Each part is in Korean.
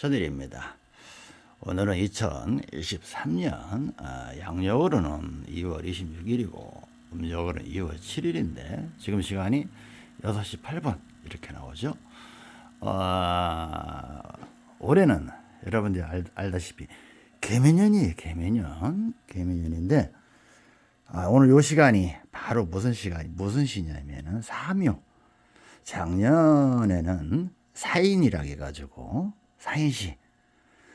전일입니다. 오늘은 2023년 아, 양력으로는 2월 26일이고 음력으로는 2월 7일인데 지금 시간이 6시 8분 이렇게 나오죠. 어, 올해는 여러분들이 알, 알다시피 개면년이에요. 개면년. 개면년인데 아, 오늘 요 시간이 바로 무슨 시간이 무슨 시냐면은 사묘. 작년에는 사인이라 해가지고 사인시.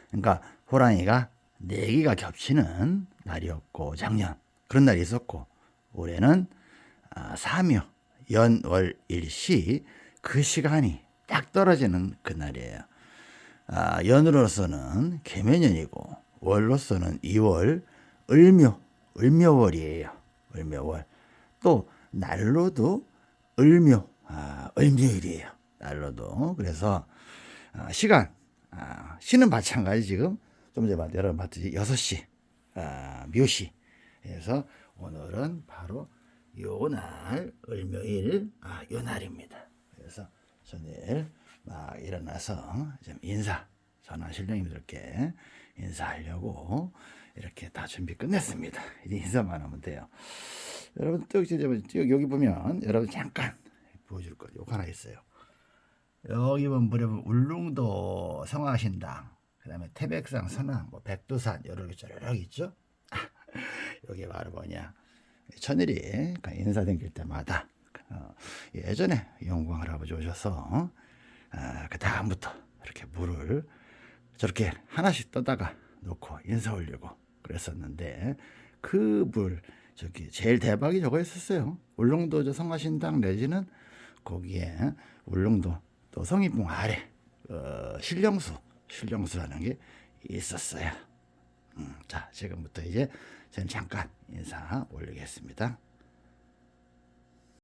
그러니까 호랑이가 네 개가 겹치는 날이었고 작년 그런 날이 있었고 올해는 아, 사묘 연월일시 그 시간이 딱 떨어지는 그 날이에요. 아, 연으로서는 개면년이고 월로서는 2월 을묘 을묘월이에요. 을묘월 또 날로도 을묘 아, 을묘일이에요. 날로도 그래서 아, 시간 아, 시는 마찬가지 지금 좀 전에 여러분 봤듯이 6시 아, 묘시 그래서 오늘은 바로 요날 을묘일 아, 요 날입니다. 그래서 전일 막 일어나서 좀 인사 전화 신령님들께 인사하려고 이렇게 다 준비 끝냈습니다. 이제 인사만 하면 돼요. 여러분 여기 보면 여러분 잠깐 보여줄 거 요거 하나 있어요. 여기 보면 울릉도 성화신당 그 다음에 태백산 선왕 뭐 백두산 여러 개쫙 있죠. 여기 바로 뭐냐 천일이 인사 댕길 때마다 어, 예전에 영광 할아버지 오셔서 어, 그 다음부터 이렇게 물을 저렇게 하나씩 떠다가 놓고 인사 올리고 그랬었는데 그 물 저기 제일 대박이 저거 있었어요. 울릉도 저 성화신당 내지는 거기에 울릉도 또 성인봉 아래 어, 신령수 신령수라는 게 있었어요. 음, 자 지금부터 이제 저는 잠깐 인사 올리겠습니다.